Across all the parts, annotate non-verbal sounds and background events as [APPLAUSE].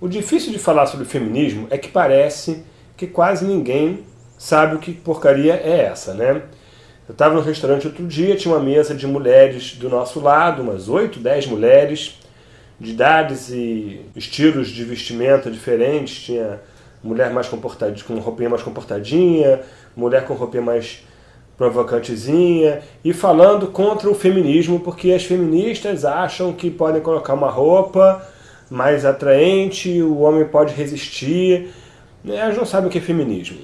O difícil de falar sobre feminismo é que parece que quase ninguém sabe o que porcaria é essa, né? Eu estava no restaurante outro dia, tinha uma mesa de mulheres do nosso lado, umas 8, 10 mulheres, de idades e estilos de vestimenta diferentes. Tinha mulher mais comportadinha, com roupinha mais comportadinha, mulher com roupinha mais provocantezinha, e falando contra o feminismo, porque as feministas acham que podem colocar uma roupa mais atraente, o homem pode resistir. Elas não sabem o que é feminismo.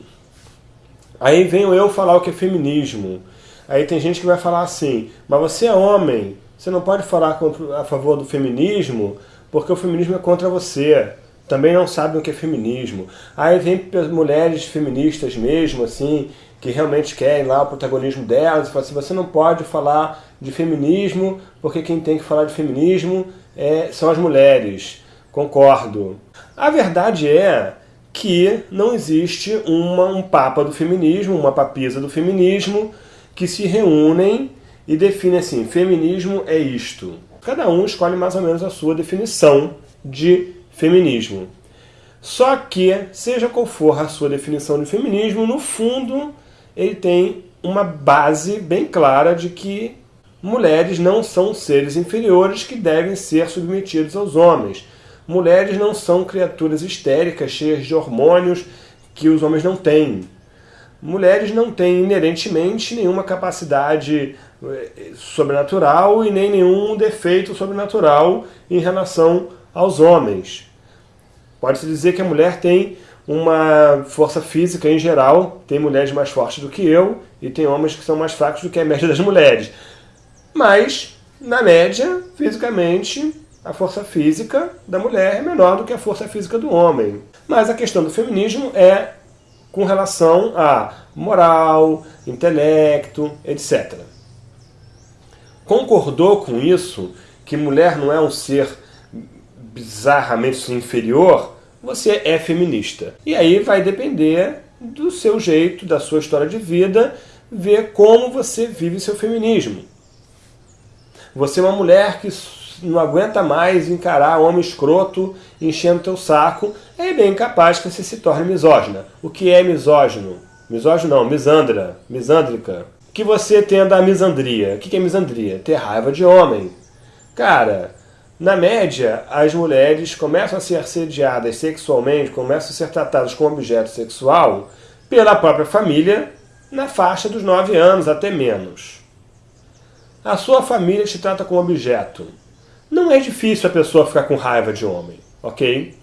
Aí venho eu falar o que é feminismo. Aí tem gente que vai falar assim, mas você é homem, você não pode falar a favor do feminismo, porque o feminismo é contra você. Também não sabem o que é feminismo. Aí vem mulheres feministas mesmo, assim, que realmente querem lá o protagonismo delas, e falam assim, você não pode falar de feminismo, porque quem tem que falar de feminismo é, são as mulheres. Concordo. A verdade é que não existe uma, um papa do feminismo, uma papisa do feminismo, que se reúnem e definem assim, feminismo é isto. Cada um escolhe mais ou menos a sua definição de feminismo. Só que, seja qual for a sua definição de feminismo, no fundo ele tem uma base bem clara de que mulheres não são seres inferiores que devem ser submetidos aos homens. Mulheres não são criaturas histéricas, cheias de hormônios que os homens não têm. Mulheres não têm inerentemente nenhuma capacidade eh, sobrenatural e nem nenhum defeito sobrenatural em relação aos homens. Pode-se dizer que a mulher tem uma força física em geral, tem mulheres mais fortes do que eu e tem homens que são mais fracos do que a média das mulheres. Mas, na média, fisicamente, a força física da mulher é menor do que a força física do homem. Mas a questão do feminismo é com relação a moral, intelecto, etc. Concordou com isso, que mulher não é um ser bizarramente inferior, você é feminista. E aí vai depender do seu jeito, da sua história de vida, ver como você vive seu feminismo. Você é uma mulher que não aguenta mais encarar homem escroto enchendo teu saco, é bem capaz que você se torne misógina. O que é misógino? Misógino não, misandra, misândrica. Que você tenda a misandria. O que é misandria? Ter raiva de homem. Cara, na média, as mulheres começam a ser assediadas sexualmente, começam a ser tratadas como objeto sexual pela própria família na faixa dos 9 anos, até menos. A sua família te trata como objeto não é difícil a pessoa ficar com raiva de homem, ok?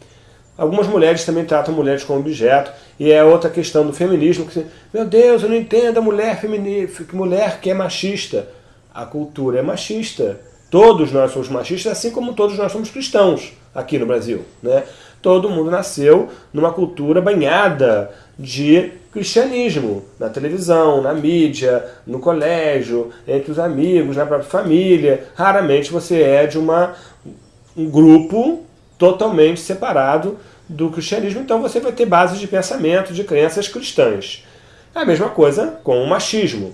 Algumas mulheres também tratam mulheres como objeto, e é outra questão do feminismo, que meu Deus, eu não entendo a mulher, feminista, mulher que é machista. A cultura é machista. Todos nós somos machistas, assim como todos nós somos cristãos aqui no Brasil. Né? Todo mundo nasceu numa cultura banhada de cristianismo, na televisão, na mídia, no colégio, entre os amigos, na própria família. Raramente você é de uma, um grupo totalmente separado do cristianismo, então você vai ter bases de pensamento, de crenças cristãs. É a mesma coisa com o machismo.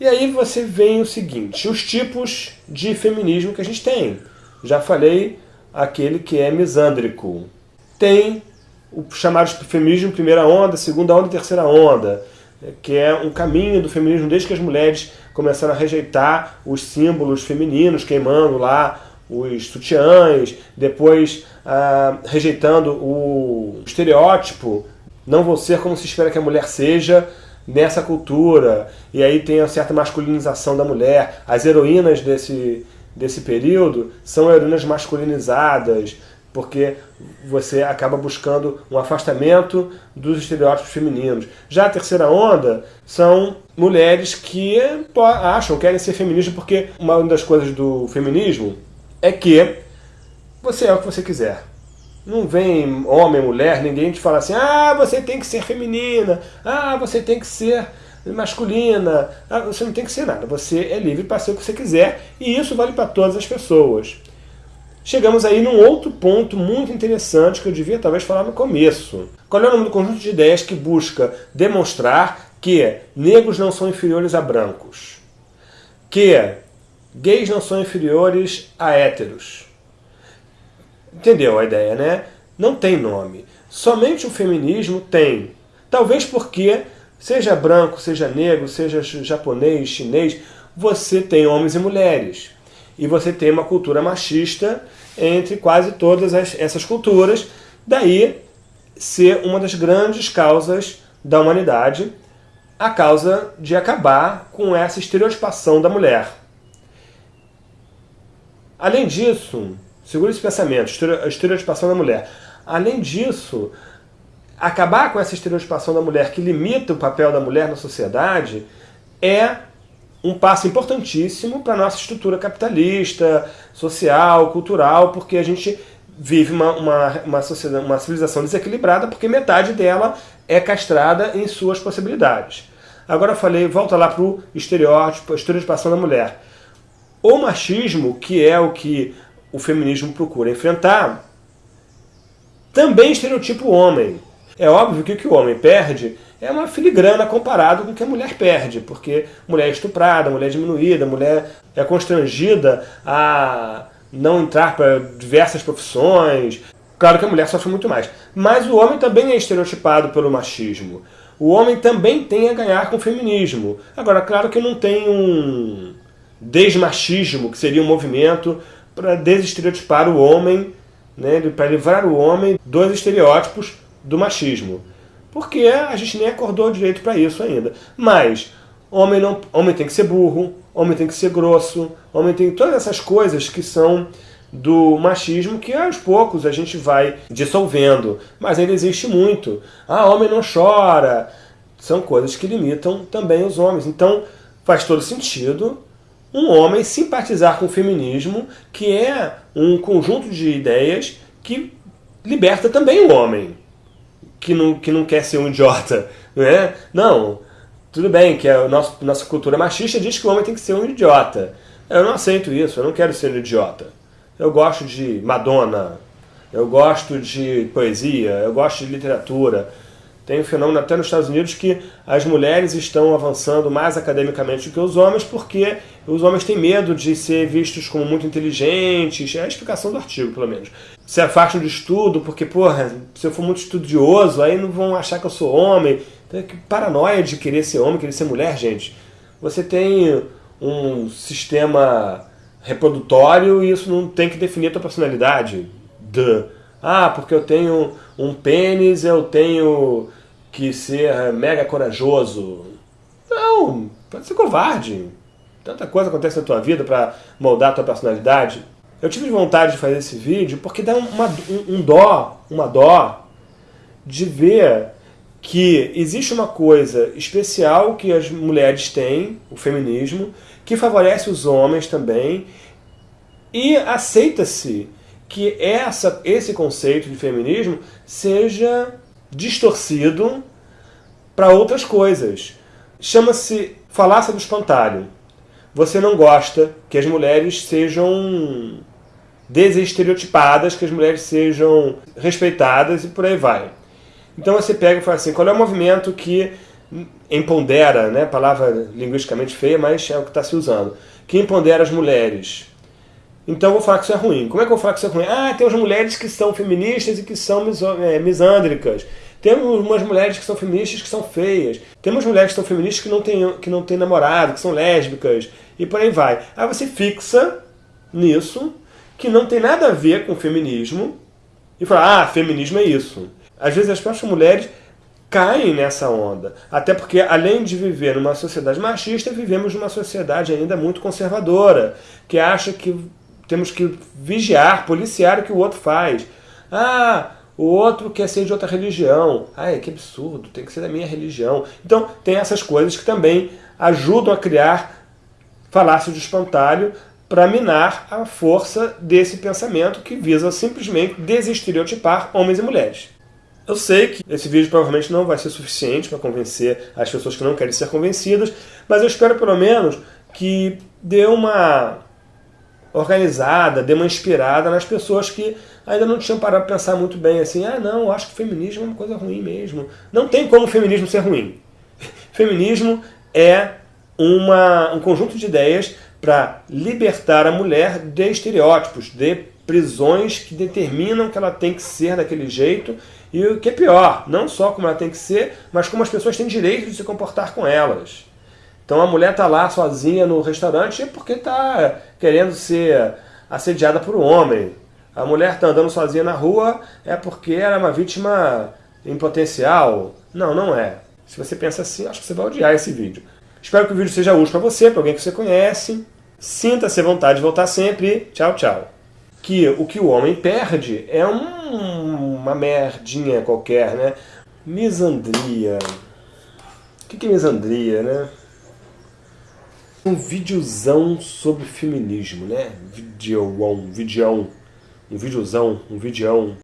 E aí você vem o seguinte, os tipos de feminismo que a gente tem. Já falei aquele que é misândrico. Tem o chamado feminismo primeira onda, segunda onda e terceira onda, que é um caminho do feminismo desde que as mulheres começaram a rejeitar os símbolos femininos, queimando lá os sutiãs, depois ah, rejeitando o estereótipo, não vou ser como se espera que a mulher seja nessa cultura, e aí tem uma certa masculinização da mulher. As heroínas desse, desse período são heroínas masculinizadas, porque você acaba buscando um afastamento dos estereótipos femininos. Já a terceira onda são mulheres que acham, querem ser feministas, porque uma das coisas do feminismo é que você é o que você quiser. Não vem homem, mulher, ninguém te fala assim, ah, você tem que ser feminina, ah, você tem que ser masculina, ah, você não tem que ser nada, você é livre para ser o que você quiser, e isso vale para todas as pessoas. Chegamos aí num outro ponto muito interessante que eu devia talvez falar no começo. Qual é o nome do conjunto de ideias que busca demonstrar que negros não são inferiores a brancos? Que gays não são inferiores a héteros? Entendeu a ideia, né? não tem nome. Somente o feminismo tem. Talvez porque, seja branco, seja negro, seja japonês, chinês, você tem homens e mulheres. E você tem uma cultura machista entre quase todas as, essas culturas. Daí ser uma das grandes causas da humanidade, a causa de acabar com essa estereotipação da mulher. Além disso, segura esse pensamento, estereotipação da mulher. Além disso, acabar com essa estereotipação da mulher que limita o papel da mulher na sociedade é um passo importantíssimo para a nossa estrutura capitalista, social, cultural, porque a gente vive uma, uma, uma, sociedade, uma civilização desequilibrada porque metade dela é castrada em suas possibilidades. Agora eu falei, volta lá para o estereótipo, a estereotipação da mulher. O machismo, que é o que o feminismo procura enfrentar, também estereotipa o homem. É óbvio que o que o homem perde é uma filigrana comparado com o que a mulher perde, porque mulher é estuprada, mulher é diminuída, mulher é constrangida a não entrar para diversas profissões. Claro que a mulher sofre muito mais. Mas o homem também é estereotipado pelo machismo. O homem também tem a ganhar com o feminismo. Agora, claro que não tem um desmachismo, que seria um movimento para desestereotipar o homem, né, para livrar o homem dos estereótipos do machismo. Porque a gente nem acordou direito para isso ainda. Mas homem, não, homem tem que ser burro, homem tem que ser grosso, homem tem todas essas coisas que são do machismo que aos poucos a gente vai dissolvendo. Mas ainda existe muito. Ah, homem não chora. São coisas que limitam também os homens. Então faz todo sentido um homem simpatizar com o feminismo, que é um conjunto de ideias que liberta também o homem, que não, que não quer ser um idiota. Não, é? não tudo bem que a nossa, nossa cultura machista diz que o homem tem que ser um idiota. Eu não aceito isso, eu não quero ser um idiota. Eu gosto de Madonna, eu gosto de poesia, eu gosto de literatura. Tem um fenômeno até nos Estados Unidos que as mulheres estão avançando mais academicamente do que os homens porque os homens têm medo de ser vistos como muito inteligentes. É a explicação do artigo, pelo menos. Se afastam do estudo porque, porra, se eu for muito estudioso, aí não vão achar que eu sou homem. Então, que paranoia de querer ser homem, querer ser mulher, gente. Você tem um sistema reprodutório e isso não tem que definir a tua personalidade. Duh. Ah, porque eu tenho um pênis, eu tenho que ser mega corajoso. Não, pode ser covarde. Tanta coisa acontece na tua vida para moldar a tua personalidade. Eu tive vontade de fazer esse vídeo porque dá uma, um, um dó, uma dó de ver que existe uma coisa especial que as mulheres têm, o feminismo, que favorece os homens também, e aceita-se que essa, esse conceito de feminismo seja distorcido para outras coisas. Chama-se falácia do espantalho. Você não gosta que as mulheres sejam desestereotipadas, que as mulheres sejam respeitadas e por aí vai. Então você pega e fala assim, qual é o movimento que empodera, né, palavra linguisticamente feia, mas é o que está se usando, que empodera as mulheres. Então eu vou falar que isso é ruim. Como é que eu vou falar que isso é ruim? Ah, tem as mulheres que são feministas e que são é, misândricas. Temos umas mulheres que são feministas que são feias. Temos mulheres que são feministas que não têm, que não têm namorado, que são lésbicas. E por aí vai. Aí você fixa nisso, que não tem nada a ver com feminismo, e fala, ah, feminismo é isso. Às vezes as próprias mulheres caem nessa onda. Até porque, além de viver numa sociedade machista, vivemos numa sociedade ainda muito conservadora, que acha que temos que vigiar, policiar o que o outro faz. Ah, o outro quer ser de outra religião. Ai, que absurdo, tem que ser da minha religião. Então, tem essas coisas que também ajudam a criar falácio de espantalho para minar a força desse pensamento que visa simplesmente desestereotipar homens e mulheres. Eu sei que esse vídeo provavelmente não vai ser suficiente para convencer as pessoas que não querem ser convencidas, mas eu espero pelo menos que dê uma organizada, dê uma inspirada nas pessoas que ainda não tinham parado para pensar muito bem assim, ah não, acho que feminismo é uma coisa ruim mesmo. Não tem como o feminismo ser ruim. [LAUGHS] Feminismo é uma, um conjunto de ideias para libertar a mulher de estereótipos, de prisões que determinam que ela tem que ser daquele jeito e o que é pior, não só como ela tem que ser, mas como as pessoas têm direito de se comportar com elas. Então a mulher está lá sozinha no restaurante porque está querendo ser assediada por um homem. A mulher está andando sozinha na rua é porque ela é uma vítima em potencial. Não, não é. Se você pensa assim, acho que você vai odiar esse vídeo. Espero que o vídeo seja útil para você, para alguém que você conhece. Sinta-se à vontade de voltar sempre. Tchau, tchau. Que o que o homem perde é um, uma merdinha qualquer, né? Misandria. O que é misandria, né? Um videozão sobre feminismo, né? Videão, videão, um videozão, um videão.